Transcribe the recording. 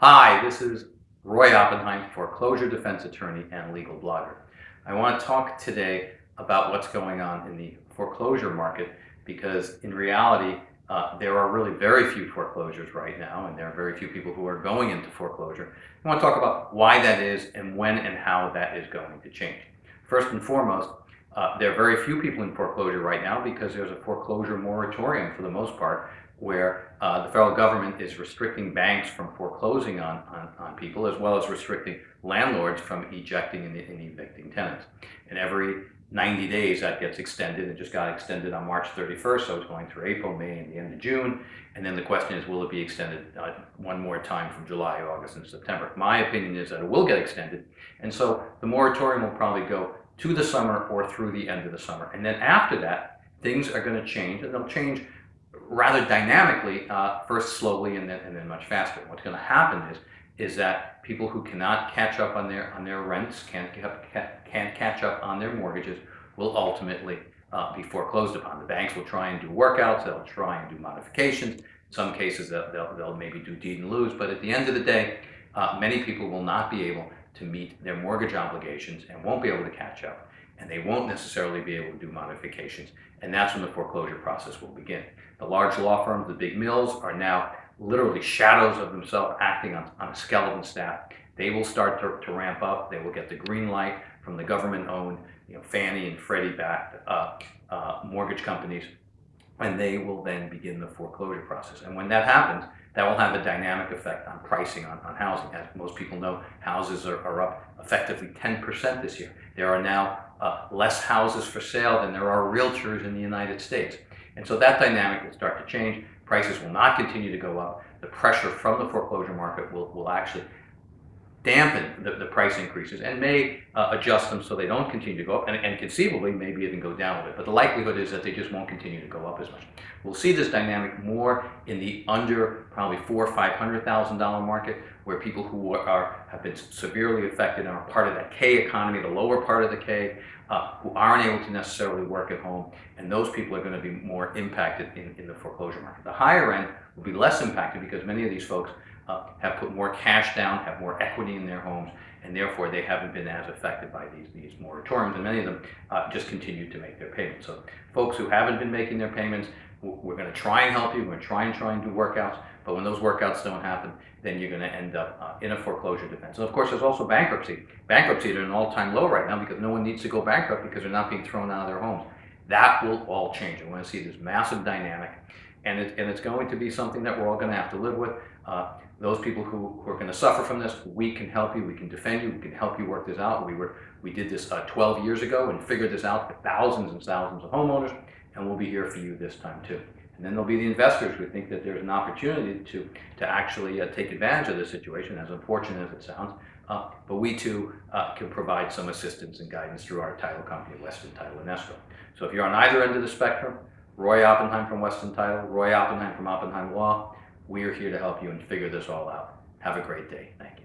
Hi, this is Roy Oppenheim, foreclosure defense attorney and legal blogger. I want to talk today about what's going on in the foreclosure market because in reality, uh, there are really very few foreclosures right now and there are very few people who are going into foreclosure. I want to talk about why that is and when and how that is going to change. First and foremost, uh, there are very few people in foreclosure right now because there's a foreclosure moratorium for the most part where uh, the federal government is restricting banks from foreclosing on, on, on, people as well as restricting landlords from ejecting and, and, evicting tenants. And every 90 days that gets extended. It just got extended on March 31st, so it's going through April, May, and the end of June. And then the question is, will it be extended uh, one more time from July, August, and September? My opinion is that it will get extended. And so the moratorium will probably go to the summer or through the end of the summer. And then after that, things are going to change, and they'll change rather dynamically, uh, first slowly and then, and then much faster. What's going to happen is, is that people who cannot catch up on their, on their rents, can't, can't catch up on their mortgages, will ultimately uh, be foreclosed upon. The banks will try and do workouts, they'll try and do modifications. In some cases, they'll, they'll, they'll maybe do deed in lieu, but at the end of the day, uh, many people will not be able to meet their mortgage obligations and won't be able to catch up. And they won't necessarily be able to do modifications. And that's when the foreclosure process will begin. The large law firms, the big mills, are now literally shadows of themselves acting on, on a skeleton staff. They will start to, to ramp up. They will get the green light from the government-owned, you know, Fannie and Freddie-backed uh, uh, mortgage companies, and they will then begin the foreclosure process. And when that happens, that will have a dynamic effect on pricing on, on housing. As most people know, houses are, are up effectively 10% this year. There are now uh, less houses for sale than there are realtors in the United States. And so that dynamic will start to change. Prices will not continue to go up. The pressure from the foreclosure market will, will actually dampen the, the price increases and may uh, adjust them so they don't continue to go up and, and conceivably maybe even go down a bit. But the likelihood is that they just won't continue to go up as much. We'll see this dynamic more in the under probably four or five hundred thousand dollar market where people who are have been severely affected and are part of that K economy, the lower part of the K, uh, who aren't able to necessarily work at home, and those people are going to be more impacted in, in the foreclosure market. The higher end will be less impacted because many of these folks uh, have put more cash down, have more equity in their homes, and therefore they haven't been as affected by these, these moratoriums, and many of them uh, just continue to make their payments. So folks who haven't been making their payments, we're going to try and help you, we're going to try and try and do workouts, but when those workouts don't happen, then you're going to end up uh, in a foreclosure defense. And of course, there's also bankruptcy. Bankruptcy is at an all-time low right now because no one needs to go bankrupt because they're not being thrown out of their homes. That will all change. We're going to see this massive dynamic, and, it, and it's going to be something that we're all going to have to live with. Uh, those people who, who are going to suffer from this, we can help you, we can defend you, we can help you work this out. We, were, we did this uh, 12 years ago and figured this out for thousands and thousands of homeowners, and we'll be here for you this time too. And then there'll be the investors who think that there's an opportunity to, to actually uh, take advantage of this situation, as unfortunate as it sounds. Uh, but we too uh, can provide some assistance and guidance through our title company, Weston Title and Escrow. So if you're on either end of the spectrum, Roy Oppenheim from Weston Title, Roy Oppenheim from Oppenheim Law, we are here to help you and figure this all out. Have a great day. Thanks.